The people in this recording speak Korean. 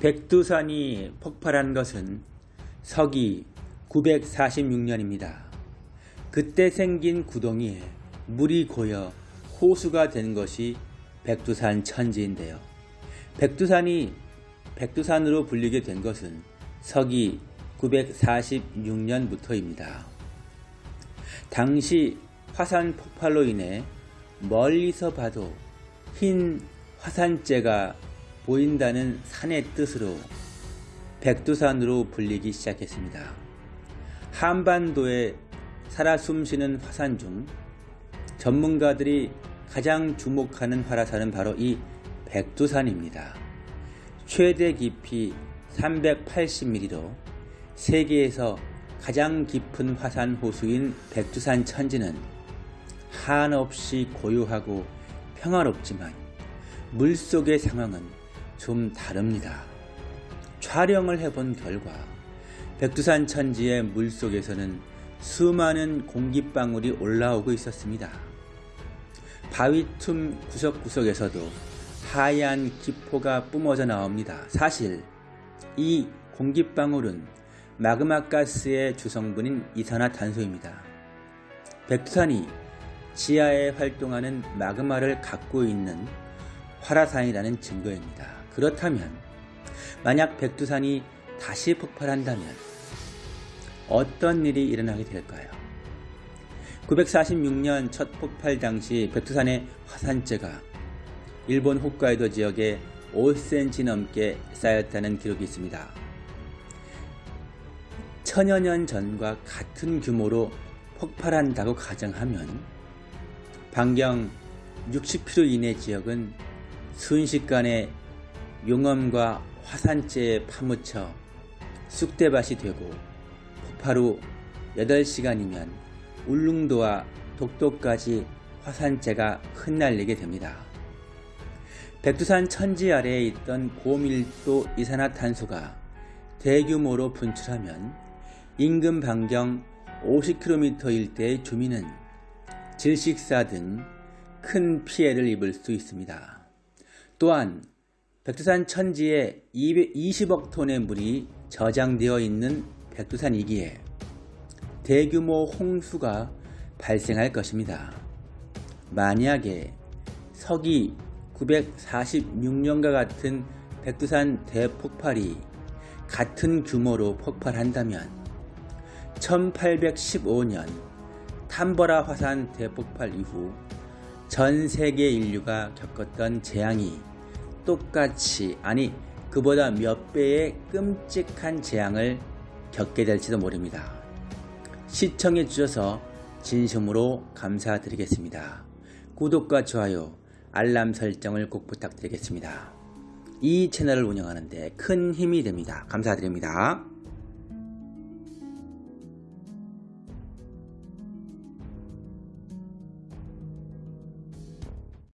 백두산이 폭발한 것은 서기 946년입니다. 그때 생긴 구덩이에 물이 고여 호수가 된 것이 백두산 천지인데요. 백두산이 백두산으로 불리게 된 것은 서기 946년부터입니다. 당시 화산 폭발로 인해 멀리서 봐도 흰 화산재가 보인다는 산의 뜻으로 백두산으로 불리기 시작했습니다. 한반도에 살아 숨쉬는 화산 중 전문가들이 가장 주목하는 화산은 바로 이 백두산입니다. 최대 깊이 380mm로 세계에서 가장 깊은 화산 호수인 백두산 천지는 한없이 고요하고 평화롭지만 물속의 상황은 좀 다릅니다. 촬영을 해본 결과 백두산 천지의 물 속에서는 수많은 공기방울이 올라오고 있었습니다. 바위 틈 구석구석에서도 하얀 기포가 뿜어져 나옵니다. 사실 이 공기방울은 마그마 가스의 주성분인 이산화탄소입니다. 백두산이 지하에 활동하는 마그마를 갖고 있는 활화산이라는 증거입니다. 그렇다면 만약 백두산이 다시 폭발한다면 어떤 일이 일어나게 될까요? 946년 첫 폭발 당시 백두산의 화산재가 일본 홋카이도 지역에 5cm 넘게 쌓였다는 기록이 있습니다. 천여 년 전과 같은 규모로 폭발한다고 가정하면 반경 60km 이내 지역은 순식간에 용암과 화산재에 파묻혀 쑥대밭이 되고 후 8시간이면 울릉도와 독도까지 화산재가 흩날리게 됩니다. 백두산 천지 아래에 있던 고밀도 이산화탄소가 대규모로 분출하면 인근 반경 50km 일대의 주민은 질식사 등 큰 피해를 입을 수 있습니다. 또한 백두산 천지에 220억 톤의 물이 저장되어 있는 백두산이기에 대규모 홍수가 발생할 것입니다. 만약에 서기 946년과 같은 백두산 대폭발이 같은 규모로 폭발한다면 1815년 탐버라 화산 대폭발 이후 전 세계 인류가 겪었던 재앙이 똑같이 아니 그보다 몇 배의 끔찍한 재앙을 겪게 될지도 모릅니다. 시청해 주셔서 진심으로 감사드리겠습니다. 구독과 좋아요, 알람 설정을 꼭 부탁드리겠습니다. 이 채널을 운영하는데 큰 힘이 됩니다. 감사드립니다.